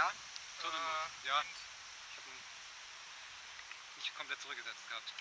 Ja? Äh, ja. Ich habe ihn nicht komplett zurückgesetzt gehabt.